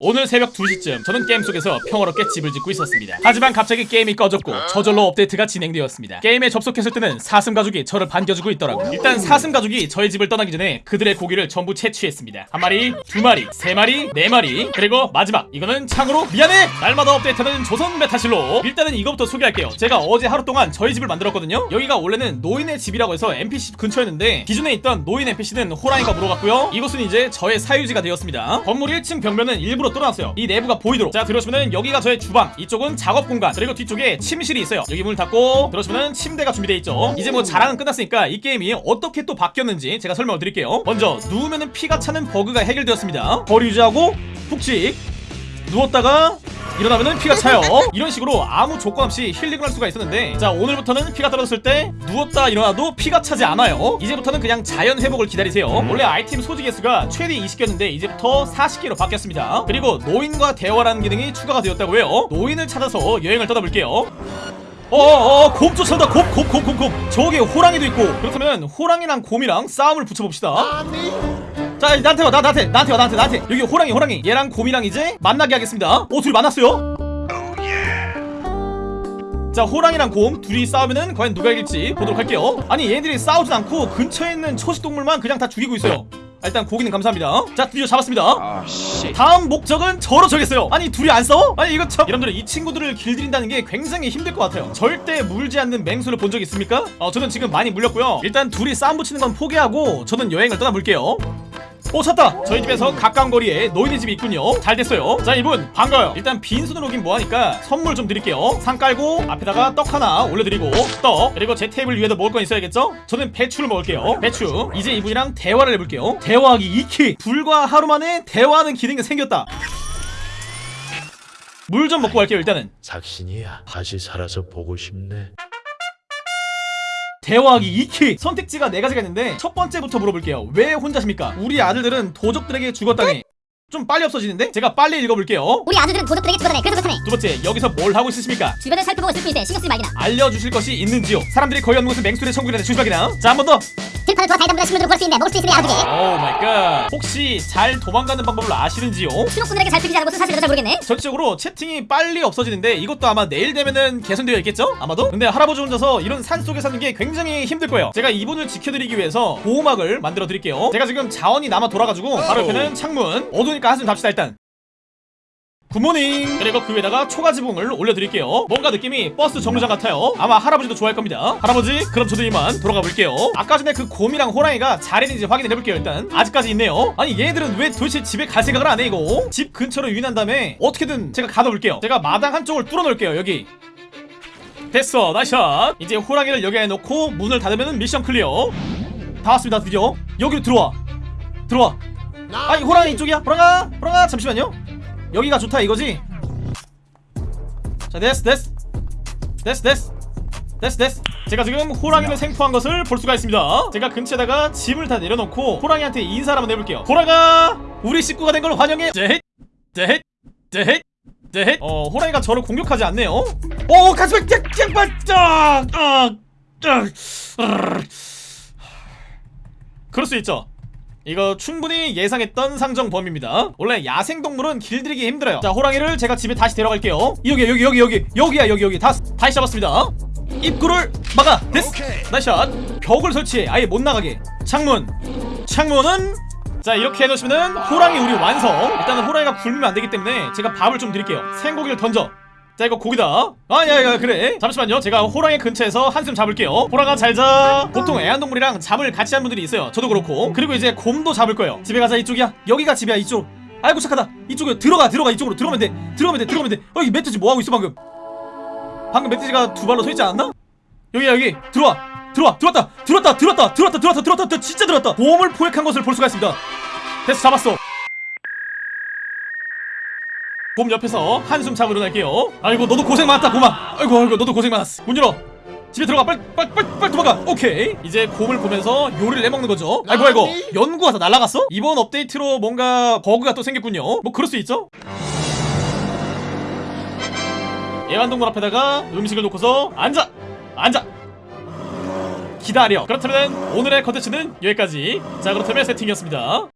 오늘 새벽 2시쯤 저는 게임 속에서 평화롭게 집을 짓고 있었습니다. 하지만 갑자기 게임이 꺼졌고 저절로 업데이트가 진행되었습니다. 게임에 접속했을 때는 사슴 가족이 저를 반겨주고 있더라고요. 일단 사슴 가족이 저의 집을 떠나기 전에 그들의 고기를 전부 채취했습니다. 한 마리, 두 마리, 세 마리, 네 마리, 그리고 마지막 이거는 창으로 미안해! 날마다 업데이트하는 조선 메타실록 일단은 이것부터 소개할게요. 제가 어제 하루 동안 저희 집을 만들었거든요. 여기가 원래는 노인의 집이라고 해서 NPC 근처였는데 기존에 있던 노인 NPC는 호랑이가 물어갔고요. 이곳은 이제 저의 사유지가 되었습니다. 건물 1층 벽면은 일부러 뚫어놨어요. 이 내부가 보이도록. 자 들어오시면은 여기가 저의 주방, 이쪽은 작업 공간, 그리고 뒤쪽에 침실이 있어요. 여기 문을 닫고 들어오시면은 침대가 준비되어 있죠. 이제 뭐 자랑은 끝났으니까 이 게임이 어떻게 또 바뀌었는지 제가 설명을 드릴게요. 먼저 누우면은 피가 차는 버그가 해결되었습니다. 거리 유지하고 푹식 누웠다가 일어나면은 피가 차요. 이런 식으로 아무 조건 없이 힐링을 할 수가 있었는데 자 오늘부터는 피가 떨어졌을 때 누웠다 일어나도 피가 차지 않아요. 이제부터는 그냥 자연 회복을 기다리세요. 원래 아이템 소지 개수가 최대 20개였는데 이제부터 40개로 바뀌었습니다. 그리고 노인과 대화라는 기능이 추가가 되었다고 해요. 노인을 찾아서 여행을 떠나볼게요. 어어어 곰 쫓아온다. 곰곰곰곰곰. 저기에 호랑이도 있고. 그렇다면 호랑이랑 곰이랑 싸움을 붙여봅시다 자 나한테 와 나, 나한테 나한테 와 나한테 나한테. 여기 호랑이 호랑이. 얘랑 곰이랑 이제 만나게 하겠습니다. 오 둘이 만났어요? 자 호랑이랑 곰 둘이 싸우면은 과연 누가 이길지 보도록 할게요. 아니 얘네들이 싸우진 않고 근처에 있는 초식동물만 그냥 다 죽이고 있어요. 아, 일단 고기는 감사합니다. 자 드디어 잡았습니다. 아, 씨. 다음 목적은 저로 정했어요. 아니 둘이 안 싸워? 아니 이거 참. 여러분들 이 친구들을 길들인다는 게 굉장히 힘들 것 같아요. 절대 물지 않는 맹수를 본 적 있습니까? 어 저는 지금 많이 물렸고요. 일단 둘이 싸움 붙이는 건 포기하고 저는 여행을 떠나볼게요 오 찾다. 저희 집에서 가까운 거리에 노인의 집이 있군요. 잘 됐어요. 자 이분 반가워요. 일단 빈손으로 오긴 뭐하니까 선물 좀 드릴게요. 상 깔고 앞에다가 떡 하나 올려드리고 떡 그리고 제 테이블 위에도 먹을 건 있어야겠죠? 저는 배추를 먹을게요. 배추. 이제 이분이랑 대화를 해볼게요. 대화하기 2키 불과 하루 만에 대화하는 기능이 생겼다. 물 좀 먹고 갈게요 일단은. 작신이야. 다시 살아서 보고 싶네 대화하기 E키 선택지가 네 가지가 있는데 첫 번째부터 물어볼게요. 왜 혼자십니까? 우리 아들들은 도적들에게 죽었다니 좀 빨리 없어지는데? 제가 빨리 읽어볼게요. 우리 아들들은 도적들에게 죽었다네 그래서 그렇다네. 두 번째 여기서 뭘 하고 있으십니까? 주변을 살펴보고 있을 뿐인데 신경 쓰지 말게나. 알려주실 것이 있는지요? 사람들이 거의 없는 곳은 맹수의 천국이라는 조심하게나. 자 한 번 더. 들판을 돌아다니다 보면 식물들을 볼수 있는데 먹을 수 있으니 아들이 oh my god 혹시 잘 도망가는 방법을 아시는지요? 신호꾼들에게 잘 들리지 않은 것은 사실은 잘 모르겠네. 전체적으로 채팅이 빨리 없어지는데 이것도 아마 내일 되면은 개선되어 있겠죠? 아마도? 근데 할아버지 혼자서 이런 산속에 사는 게 굉장히 힘들 거예요. 제가 이분을 지켜드리기 위해서 보호막을 만들어 드릴게요. 제가 지금 자원이 남아 돌아가지고 바로 옆에는 창문. 어두우니까 한숨 잡시다 일단. good morning 그리고 그 위에다가 초가 지붕을 올려드릴게요. 뭔가 느낌이 버스 정류장 같아요. 아마 할아버지도 좋아할 겁니다. 할아버지 그럼 저도 이만 돌아가 볼게요. 아까 전에 그 곰이랑 호랑이가 잘 있는지 확인해 볼게요 일단. 아직까지 있네요. 아니 얘네들은 왜 도대체 집에 갈 생각을 안 해 이거? 집 근처로 유인한 다음에 어떻게든 제가 가둬 볼게요. 제가 마당 한쪽을 뚫어 놓을게요 여기. 됐어 nice shot. 이제 호랑이를 여기에 놓고 문을 닫으면 mission clear. 다 왔습니다 드디어. 여기로 들어와. 들어와 아니 호랑이 이쪽이야. 호랑아 호랑아 잠시만요. 여기가 좋다 이거지? 자 됐어 됐어. 됐어 됐어. 됐어 됐어. 제가 지금 호랑이를 생포한 것을 볼 수가 있습니다. 제가 근처에다가 짐을 다 내려놓고 호랑이한테 인사를 한번 해볼게요. 호랑아 우리 식구가 된 걸 환영해. 제헷 제헷 제헷 제헷. 어 호랑이가 저를 공격하지 않네요. 오 가슴에 짱짱발짝! 아, 아, 그럴 수 있죠 이거 충분히 예상했던 상정 범위입니다. 원래 야생동물은 길들이기 힘들어요. 자 호랑이를 제가 집에 다시 데려갈게요. 여기 여기 여기 여기. 여기야 여기 여기. 다, 다시 잡았습니다. 입구를 막아. 됐어. 나이샷. 벽을 설치해. 아예 못 나가게. 창문. 창문은? 자 이렇게 해놓으시면은 호랑이 우리 완성. 일단은 호랑이가 굶으면 안되기 때문에 제가 밥을 좀 드릴게요. 생고기를 던져 자 이거 고기다. 아야야 그래. 잠시만요. 제가 호랑이 근처에서 한숨 잡을게요. 호랑아 잘자. 보통 애완동물이랑 잠을 같이 한 분들이 있어요. 저도 그렇고. 그리고 이제 곰도 잡을 거예요. 집에 가자 이쪽이야. 여기가 집이야 이쪽. 아이고 착하다. 이쪽에 들어가 들어가 이쪽으로. 들어가면 돼. 들어가면 돼 들어가면 돼. 어, 이 멧돼지 뭐하고 있어 방금? 방금 멧돼지가 두 발로 서 있지 않았나? 여기야 여기. 들어와. 들어와. 들어왔다. 들어왔다. 들어왔다. 들어왔다. 들어왔다. 들어왔다. 진짜 들어왔다. 곰을 포획한 것을 볼 수가 있습니다. 됐어 잡았어 곰 옆에서 한숨 자고 일어날게요. 아이고 너도 고생 많았다 곰아 아이고 아이고 너도 고생 많았어. 문 열어. 집에 들어가. 빨리 빨리 빨리 빨리 도망가. 오케이. 이제 곰을 보면서 요리를 해먹는 거죠. 아이고 아이고. 연구가 다 날아갔어? 이번 업데이트로 뭔가 버그가 또 생겼군요. 뭐 그럴 수 있죠? 애완동물 앞에다가 음식을 놓고서 앉아! 앉아! 기다려. 그렇다면 오늘의 컨텐츠는 여기까지. 자 그렇다면 세팅이었습니다